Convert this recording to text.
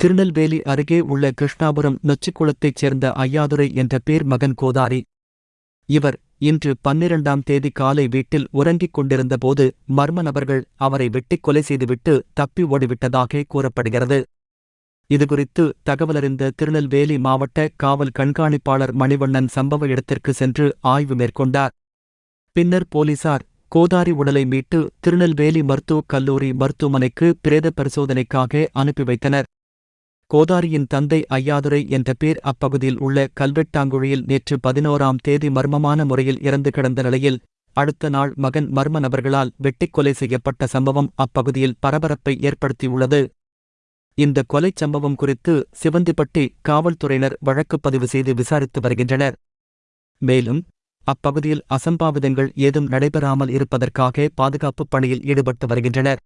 திருநெல்வேலி அருகே உள்ள கிருஷ்ணாபுரம் நொச்சிக்குளத்தைச் சேர்ந்த ஐயாதுரை என்ற பேர் மகன் கோதாரி. இவர் இன்று பன்னிரண்டாம் தேதி காலை வீட்டில் உறங்கிக் கொண்டிருந்தபோது மர்ம நபர்கள் அவரை வெட்டிக் கொலை செய்துவிட்டு தப்பி ஓடிவிட்டதாக கூறப்படுகிறது. இதுகுறித்து தகவலறிந்த திருநெல்வேலி மாவட்ட காவல் கண்காணிப்பாளர் மணிவண்ணன் சம்பவ இடத்திற்கு சென்று ஆய்வு மேற்கொண்டார். பின்னர் போலீசார் கோதாரி உடலை மீட்டு திருநெல்வேலி மருத்துவக் கல்லூரி மருத்துவமனைக்கு பிரேத பரிசோதனைக்காக அனுப்பி வைத்தனர். கோதாரியின் தந்தை ஐயாதுரை என்ற பேர் அப்பகுதியில் உள்ள கல்வெட்டாங்குழியில் நேற்று பதினோராம் தேதி மர்மமான முறையில் இறந்து கிடந்த நிலையில் அடுத்த நாள் மகன் மர்ம நபர்களால் வெட்டிக் கொலை செய்யப்பட்ட சம்பவம் அப்பகுதியில் பரபரப்பை ஏற்படுத்தியுள்ளது. இந்த கொலைச் சம்பவம் குறித்து சிவந்திப்பட்டி காவல்துறையினர் வழக்குப் பதிவு செய்து விசாரித்து வருகின்றனர். மேலும் அப்பகுதியில் அசம்பாவிதங்கள் ஏதும் நடைபெறாமல் இருப்பதற்காக பாதுகாப்புப் பணியில் ஈடுபட்டு வருகின்றனர்.